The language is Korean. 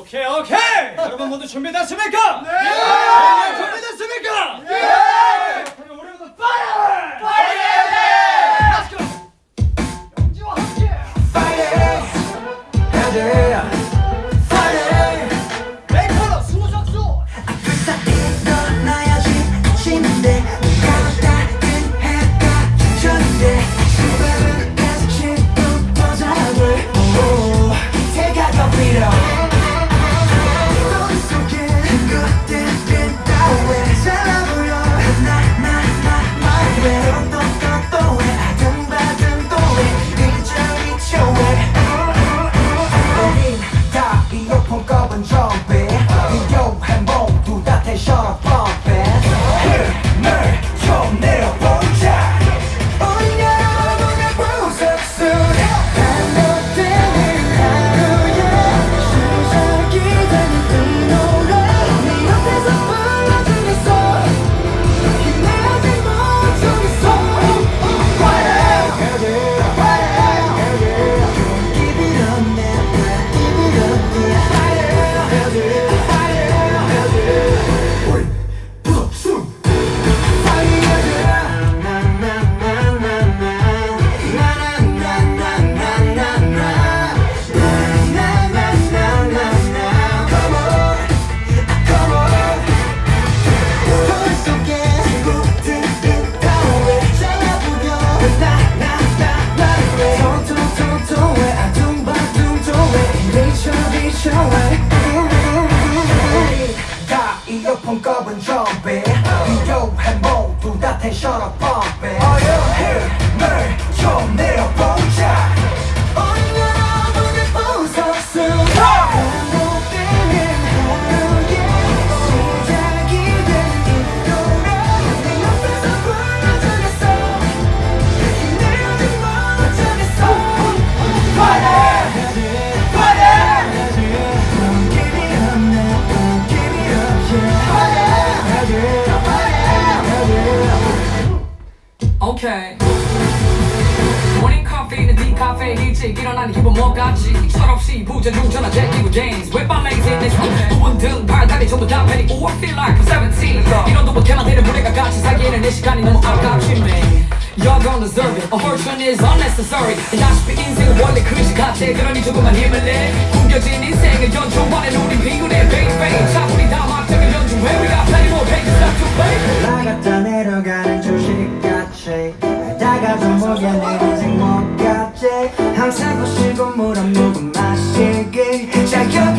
오케이 오케이 여러분 모두 준비됐습니까? 네! 준 다 이어폰 꺼본 좀비 비교해 모두 다 텐션업 펌핑 힘을 좀 내려보 오케이 모닝 커피는 디카페 일찍 일어나는 기분 뭐같지? 철없이 부전 중전화 제끼고 제인스 웹발레이즈 내 손, 부분 등 발다리 전부 다 패닉 Oh I feel like I'm 17 이런도 못해만 되는 무대가 같이 사기에는 내 시간이 너무 아깝지 Y'all don't deserve it. Aversion is unnecessary. 다시피 인생은 원래 그릇이 같아. 그러니 조금만 힘을 내. 숨겨진 인생을 연주하는 우린 비굴해. Baby 차분히 다 막장을 연주해 We got plenty more pages. Left to play 올라갔다 주식같이 알다가 좀 보게 내 인생 뭐같지. 항상 거시고 물한 모금 마시기. 자 비타